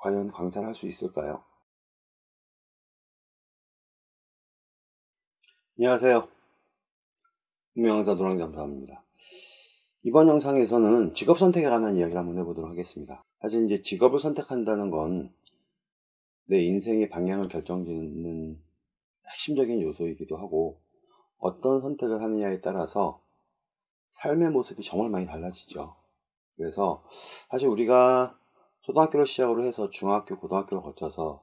과연 강사를 할수 있을까요? 안녕하세요. 운명강사 노랑잠수합니다. 이번 영상에서는 직업 선택에 관한 이야기를 한번 해보도록 하겠습니다. 사실 이제 직업을 선택한다는 건 내 인생의 방향을 결정짓는 핵심적인 요소이기도 하고 어떤 선택을 하느냐에 따라서 삶의 모습이 정말 많이 달라지죠. 그래서 사실 우리가 초등학교를 시작으로 해서 중학교, 고등학교를 거쳐서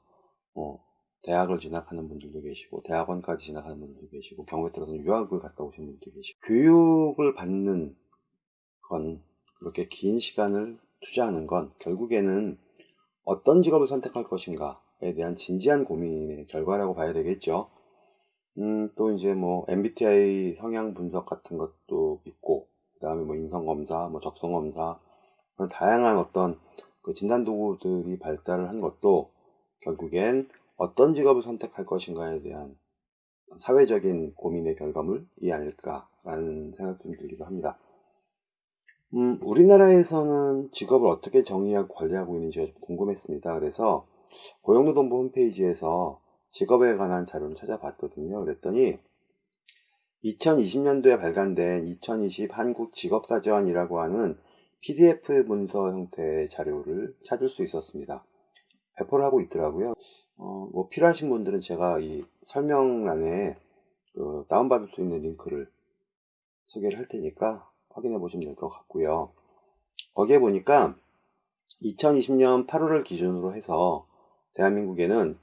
뭐 대학을 진학하는 분들도 계시고 대학원까지 진학하는 분들도 계시고 경우에 따라서는 유학을 갔다 오신 분들도 계시고 교육을 받는 건 그렇게 긴 시간을 투자하는 건 결국에는 어떤 직업을 선택할 것인가에 대한 진지한 고민의 결과라고 봐야 되겠죠. 음, 또 이제 뭐 MBTI 성향 분석 같은 것도 있고, 그 다음에 뭐 인성검사, 뭐 적성검사, 그런 다양한 어떤 그 진단 도구들이 발달을 한 것도 결국엔 어떤 직업을 선택할 것인가에 대한 사회적인 고민의 결과물이 아닐까라는 생각 좀 들기도 합니다. 음, 우리나라에서는 직업을 어떻게 정의하고 관리하고 있는지가 궁금했습니다. 그래서 고용노동부 홈페이지에서 직업에 관한 자료를 찾아봤거든요. 그랬더니 2020년도에 발간된 2020 한국 직업사전이라고 하는 PDF 문서 형태의 자료를 찾을 수 있었습니다. 배포를 하고 있더라고요. 어, 뭐 필요하신 분들은 제가 이 설명란에 그 다운받을 수 있는 링크를 소개를 할 테니까 확인해 보시면 될 것 같고요. 거기에 보니까 2020년 8월을 기준으로 해서 대한민국에는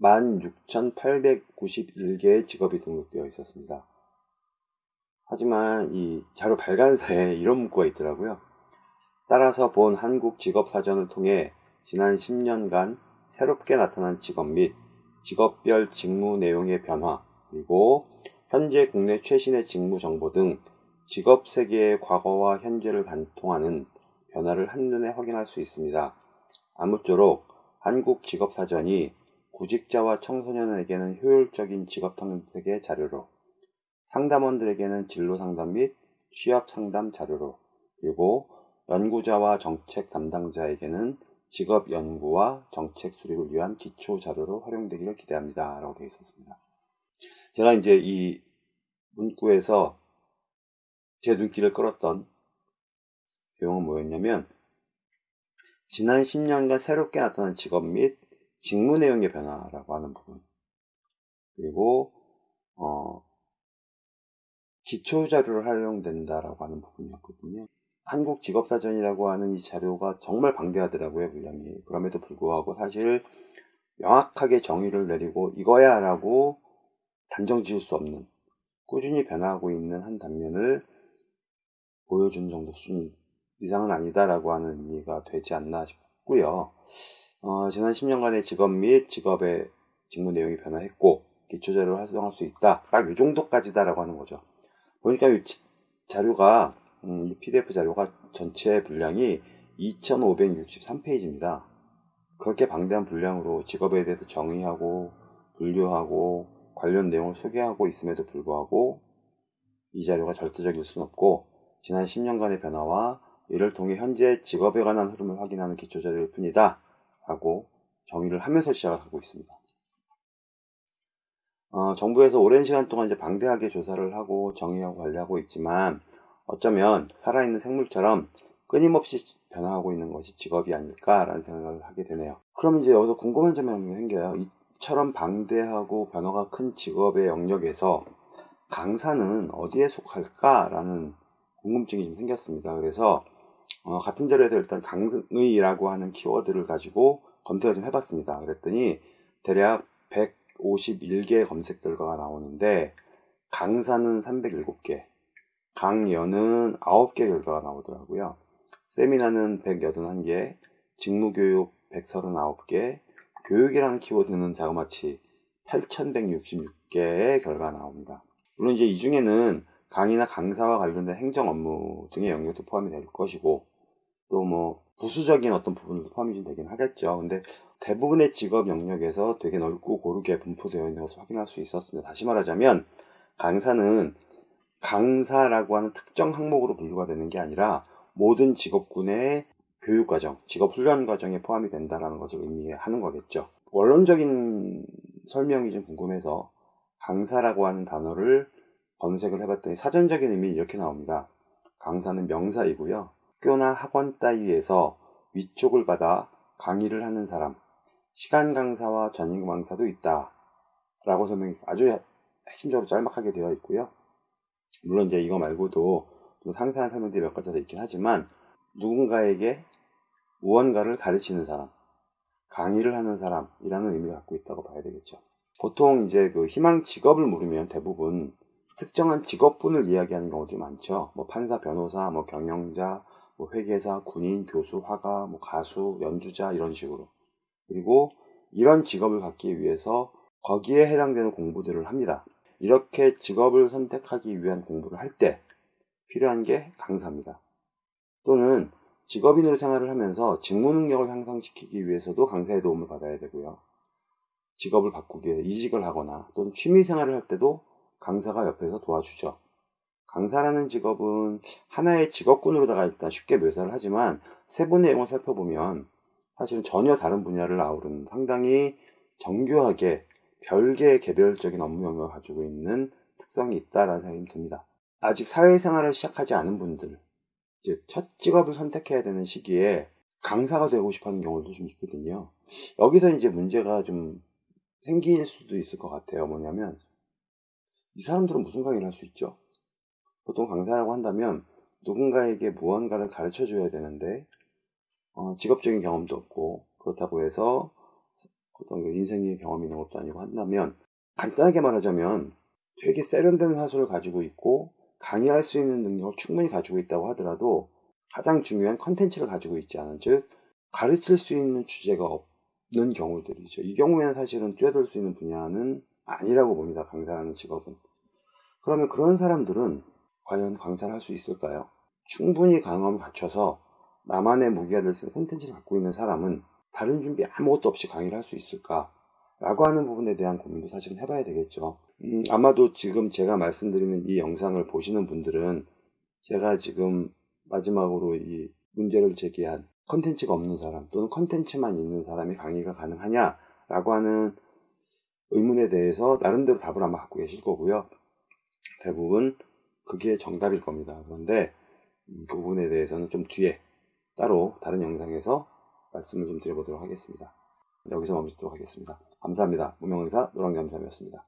16,891개의 직업이 등록되어 있었습니다. 하지만 이 자료 발간사에 이런 문구가 있더라고요. 따라서 본 한국 직업 사전을 통해 지난 10년간 새롭게 나타난 직업 및 직업별 직무 내용의 변화, 그리고 현재 국내 최신의 직무 정보 등 직업 세계의 과거와 현재를 관통하는 변화를 한눈에 확인할 수 있습니다. 아무쪼록 한국 직업 사전이 구직자와 청소년에게는 효율적인 직업 탐색의 자료로, 상담원들에게는 진로 상담 및 취업 상담 자료로, 그리고 연구자와 정책 담당자에게는 직업 연구와 정책 수립을 위한 기초 자료로 활용되기를 기대합니다. 라고 되어 있었습니다. 제가 이제 이 문구에서 제 눈길을 끌었던 내용은 뭐였냐면 지난 10년간 새롭게 나타난 직업 및 직무 내용의 변화라고 하는 부분 그리고 어, 기초 자료를 활용된다라고 하는 부분이었거든요. 한국 직업사전이라고 하는 이 자료가 정말 방대하더라고요, 분량이. 그럼에도 불구하고 사실 명확하게 정의를 내리고 이거야 라고 단정 지을 수 없는 꾸준히 변화하고 있는 한 단면을 보여주는 정도 수준 이상은 아니다라고 하는 의미가 되지 않나 싶고요. 어, 지난 10년간의 직업 및 직업의 직무 내용이 변화했고 기초자료를 활성할 수 있다. 딱 이 정도까지다라고 하는 거죠. 보니까 이 자료가 음, 이 PDF 자료가 전체 분량이 2563페이지입니다. 그렇게 방대한 분량으로 직업에 대해서 정의하고 분류하고 관련 내용을 소개하고 있음에도 불구하고 이 자료가 절대적일 수는 없고 지난 10년간의 변화와 이를 통해 현재 직업에 관한 흐름을 확인하는 기초 자료일 뿐이다 라고 정의를 하면서 시작을 하고 있습니다. 어, 정부에서 오랜 시간 동안 이제 방대하게 조사를 하고 정의하고 관리하고 있지만 어쩌면 살아있는 생물처럼 끊임없이 변화하고 있는 것이 직업이 아닐까라는 생각을 하게 되네요. 그럼 이제 여기서 궁금한 점이 생겨요. 이처럼 방대하고 변화가 큰 직업의 영역에서 강사는 어디에 속할까라는 궁금증이 좀 생겼습니다. 그래서 어, 같은 자료에서 일단 강의라고 하는 키워드를 가지고 검색을 좀 해봤습니다. 그랬더니 대략 151개 검색 결과가 나오는데 강사는 307개, 강연은 9개 결과가 나오더라고요. 세미나는 181개, 직무교육 139개, 교육이라는 키워드는 자그마치 8166개의 결과가 나옵니다. 물론 이제 이 중에는 강의나 강사와 관련된 행정 업무 등의 영역도 포함이 될 것이고 또 뭐 부수적인 어떤 부분도 포함이 좀 되긴 하겠죠. 근데 대부분의 직업 영역에서 되게 넓고 고르게 분포되어 있는 것을 확인할 수 있었습니다. 다시 말하자면 강사는 강사라고 하는 특정 항목으로 분류가 되는 게 아니라 모든 직업군의 교육과정, 직업훈련 과정에 포함이 된다는 것을 의미하는 거겠죠. 원론적인 설명이 좀 궁금해서 강사라고 하는 단어를 검색을 해봤더니 사전적인 의미 이렇게 나옵니다. 강사는 명사이고요. 학교나 학원 따위에서 위촉을 받아 강의를 하는 사람, 시간 강사와 전임 강사도 있다. 라고 설명이 아주 핵심적으로 짤막하게 되어 있고요. 물론 이제 이거 말고도 좀 상세한 설명들이 몇 가지가 있긴 하지만 누군가에게 무언가를 가르치는 사람, 강의를 하는 사람이라는 의미를 갖고 있다고 봐야 되겠죠. 보통 이제 그 희망 직업을 물으면 대부분 특정한 직업군을 이야기하는 경우들이 많죠. 뭐 판사, 변호사, 뭐 경영자, 뭐 회계사, 군인, 교수, 화가, 뭐 가수, 연주자 이런 식으로. 그리고 이런 직업을 갖기 위해서 거기에 해당되는 공부들을 합니다. 이렇게 직업을 선택하기 위한 공부를 할 때 필요한 게 강사입니다. 또는 직업인으로 생활을 하면서 직무 능력을 향상시키기 위해서도 강사의 도움을 받아야 되고요. 직업을 바꾸기 위해 이직을 하거나 또는 취미 생활을 할 때도 강사가 옆에서 도와주죠. 강사라는 직업은 하나의 직업군으로다가 일단 쉽게 묘사를 하지만 세부 내용을 살펴보면 사실은 전혀 다른 분야를 아우르는 상당히 정교하게 별개의 개별적인 업무 영역을 가지고 있는 특성이 있다라는 생각이 듭니다. 아직 사회생활을 시작하지 않은 분들, 즉첫 직업을 선택해야 되는 시기에 강사가 되고 싶어하는 경우도 좀 있거든요. 여기서 이제 문제가 좀 생길 수도 있을 것 같아요. 뭐냐면 이 사람들은 무슨 강의를 할 수 있죠? 보통 강사라고 한다면 누군가에게 무언가를 가르쳐 줘야 되는데 어, 직업적인 경험도 없고 그렇다고 해서 어떤 인생의 경험이 있는 것도 아니고 한다면 간단하게 말하자면 되게 세련된 화술을 가지고 있고 강의할 수 있는 능력을 충분히 가지고 있다고 하더라도 가장 중요한 컨텐츠를 가지고 있지 않은 즉 가르칠 수 있는 주제가 없는 경우들이죠. 이 경우에는 사실은 뛰어들 수 있는 분야는 아니라고 봅니다. 강사라는 직업은. 그러면 그런 사람들은 과연 강사를 할 수 있을까요? 충분히 강함을 갖춰서 나만의 무기가 될 수 있는 콘텐츠를 갖고 있는 사람은 다른 준비 아무것도 없이 강의를 할 수 있을까? 라고 하는 부분에 대한 고민도 사실은 해봐야 되겠죠. 음, 아마도 지금 제가 말씀드리는 이 영상을 보시는 분들은 제가 지금 마지막으로 이 문제를 제기한 컨텐츠가 없는 사람 또는 컨텐츠만 있는 사람이 강의가 가능하냐? 라고 하는 의문에 대해서 나름대로 답을 아마 갖고 계실 거고요. 대부분 그게 정답일 겁니다. 그런데 음, 그 부분에 대해서는 좀 뒤에 따로 다른 영상에서 말씀을 좀 드려보도록 하겠습니다. 여기서 멈추도록 하겠습니다. 감사합니다. 무명의사 노랑겸삼이었습니다.